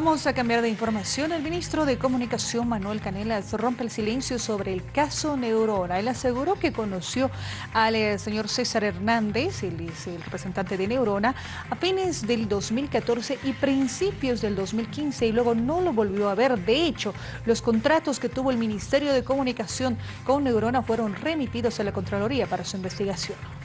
Vamos a cambiar de información. El ministro de Comunicación, Manuel Canelas, rompe el silencio sobre el caso Neurona. Él aseguró que conoció al eh, señor César Hernández, es el representante de Neurona, a fines del 2014 y principios del 2015 y luego no lo volvió a ver. De hecho, los contratos que tuvo el Ministerio de Comunicación con Neurona fueron remitidos a la Contraloría para su investigación.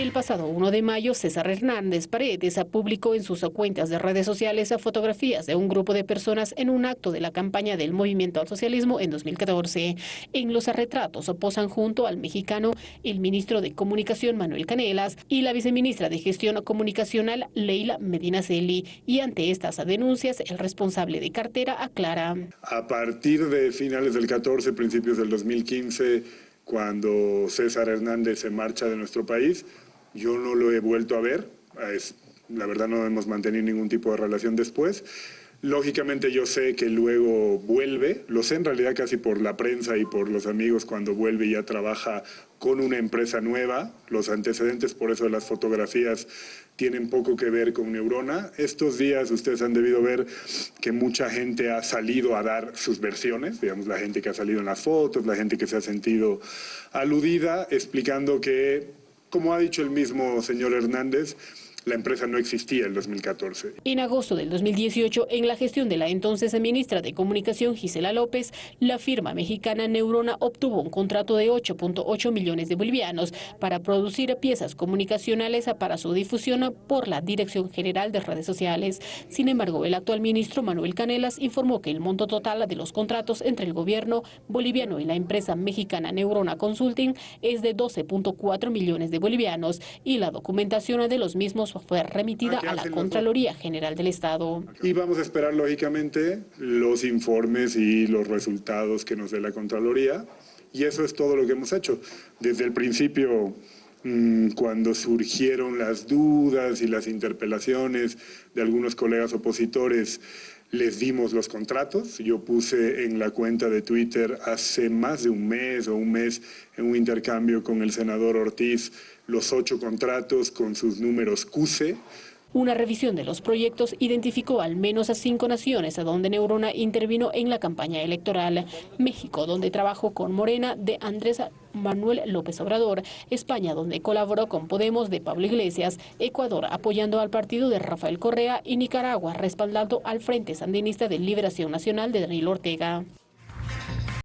El pasado 1 de mayo, César Hernández Paredes publicó en sus cuentas de redes sociales fotografías de un grupo de personas en un acto de la campaña del Movimiento al Socialismo en 2014. En los retratos posan junto al mexicano el ministro de Comunicación Manuel Canelas y la viceministra de Gestión Comunicacional Leila Medina Celi. Y ante estas denuncias, el responsable de cartera aclara. A partir de finales del 14, principios del 2015, cuando César Hernández se marcha de nuestro país. Yo no lo he vuelto a ver, la verdad no hemos mantenido ningún tipo de relación después. Lógicamente yo sé que luego vuelve, lo sé en realidad casi por la prensa y por los amigos cuando vuelve y ya trabaja con una empresa nueva. Los antecedentes por eso de las fotografías tienen poco que ver con Neurona. Estos días ustedes han debido ver que mucha gente ha salido a dar sus versiones, digamos la gente que ha salido en las fotos, la gente que se ha sentido aludida, explicando que, como ha dicho el mismo señor Hernández, la empresa no existía en 2014. En agosto del 2018, en la gestión de la entonces ministra de Comunicación Gisela López, la firma mexicana Neurona obtuvo un contrato de 8.8 millones de bolivianos para producir piezas comunicacionales para su difusión por la Dirección General de Redes Sociales. Sin embargo, el actual ministro Manuel Canelas informó que el monto total de los contratos entre el gobierno boliviano y la empresa mexicana Neurona Consulting es de 12.4 millones de bolivianos y la documentación de los mismos fue remitida a la Contraloría General del Estado. Y vamos a esperar, lógicamente, los informes y los resultados que nos dé la Contraloría. Y eso es todo lo que hemos hecho. Desde el principio, mm, cuando surgieron las dudas y las interpelaciones de algunos colegas opositores, les dimos los contratos. Yo puse en la cuenta de Twitter hace más de un mes o un mes en un intercambio con el senador Ortiz los ocho contratos con sus números CUSE. Una revisión de los proyectos identificó al menos a cinco naciones a donde Neurona intervino en la campaña electoral. México, donde trabajó con Morena de Andrés Manuel López Obrador. España, donde colaboró con Podemos de Pablo Iglesias. Ecuador, apoyando al partido de Rafael Correa. Y Nicaragua, respaldando al Frente Sandinista de Liberación Nacional de Daniel Ortega.